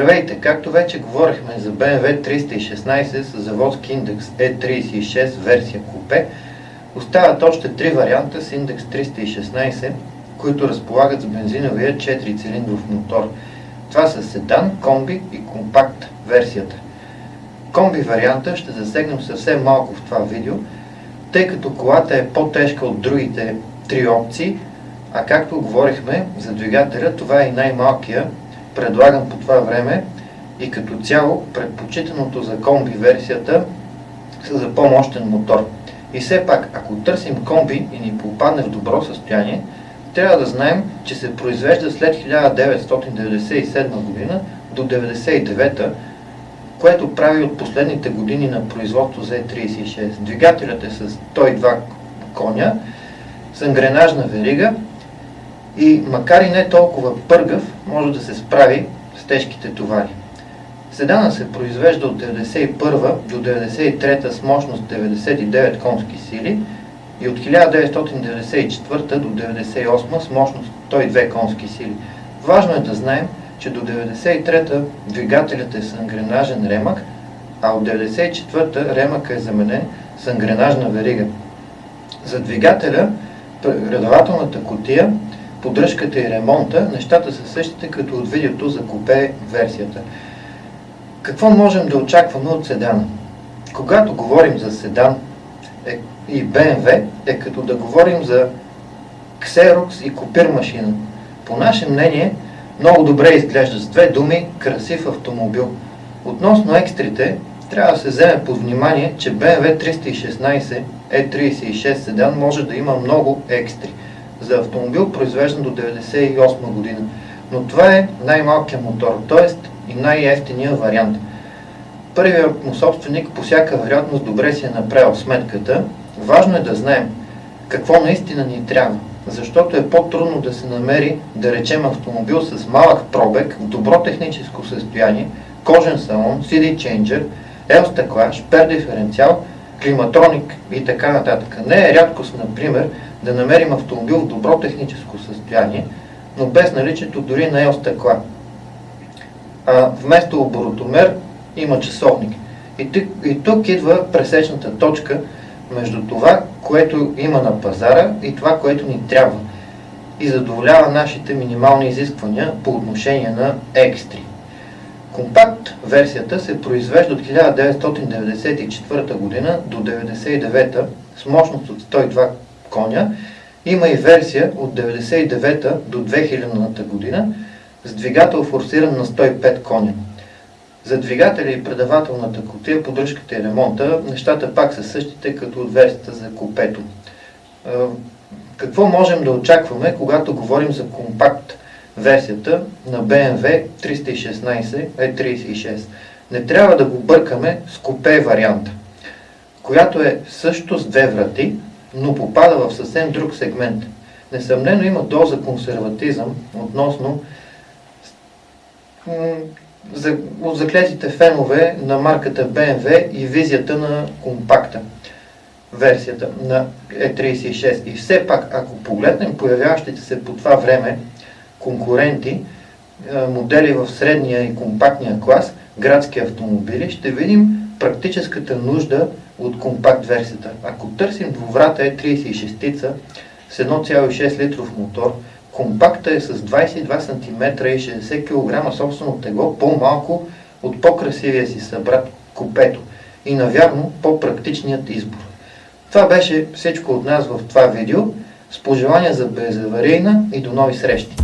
Здравейте! Както вече говорихме за BMW 316 с заводски индекс E36 версия купе, остават още три варианта с индекс 316, които разполагат с бензиновия 4-цилиндров мотор. Това са седан, комби и компакт версията. Комби варианта ще засегнем съвсем малко в това видео, тъй като колата е по-тежка от другите три опции, а както говорихме за двигателя, това е и най-малкия предлаган по това време и като цяло предпочитаното за комби версията са за по-мощен мотор. И все пак, ако търсим комби и ни попадне в добро състояние, трябва да знаем, че се произвежда след 1997 година до 1999, което прави от последните години на производство за E36. Двигателят е с 102 коня, с ангренажна верига и макар и не толкова пъргав, може да се справи с тежките товари. Седана се произвежда от 1991 до 1993 с мощност 99 конски сили и от 1994 до 1998 с мощност 102 конски сили. Важно е да знаем, че до 1993 двигателят е с ангренажен ремък, а от 1994 ремък е заменен с ангренажна верига. За двигателя, предавателната котия поддръжката и ремонта, нещата са същите като от видеото за купе версията. Какво можем да очакваме от седана? Когато говорим за седан е, и BMW, е като да говорим за Xerox и копир машина. По наше мнение, много добре изглежда с две думи красив автомобил. Относно екстрите, трябва да се вземе под внимание, че BMW 316 E36 седан може да има много екстри за автомобил, произвеждан до 1998 година. Но това е най-малкият мотор, т.е. и най-ефтиният вариант. Първият му собственик по всяка вероятност добре си е направил сметката. Важно е да знаем какво наистина ни трябва, защото е по-трудно да се намери, да речем, автомобил с малък пробег, добро техническо състояние, кожен салон, CD changer, L стъкла, шпер диференциал, климатроник и така нататък. Не е рядкост, например, да намерим автомобил в добро техническо състояние, но без наличието дори на ел стъкла. А вместо оборотомер има часовник. И тук, и тук идва пресечната точка между това, което има на пазара и това, което ни трябва и задоволява нашите минимални изисквания по отношение на екстри. Компакт версията се произвежда от 1994 година до 1999 с мощност от 102 коня. Има и версия от 99 до 2000 година с двигател форсиран на 105 коня. За двигателя и предавателната котия, поддръжката и ремонта, нещата пак са същите като от версията за купето. Какво можем да очакваме, когато говорим за компакт версията на BMW 316 E36? Не трябва да го бъркаме с купе варианта, която е също с две врати, но попада в съвсем друг сегмент. Несъмнено има доза консерватизъм относно за, от заклетите фенове на марката BMW и визията на компакта версията на E36. И все пак, ако погледнем появяващите се по това време конкуренти, модели в средния и компактния клас, градски автомобили, ще видим практическата нужда от компакт версията. Ако търсим двуврата E36 с 1,6 литров мотор, компакта е с 22 см и 60 кг собствено тегло, по-малко от по-красивия си събрат купето и навярно по-практичният избор. Това беше всичко от нас в това видео. С пожелания за безаварийна и до нови срещи!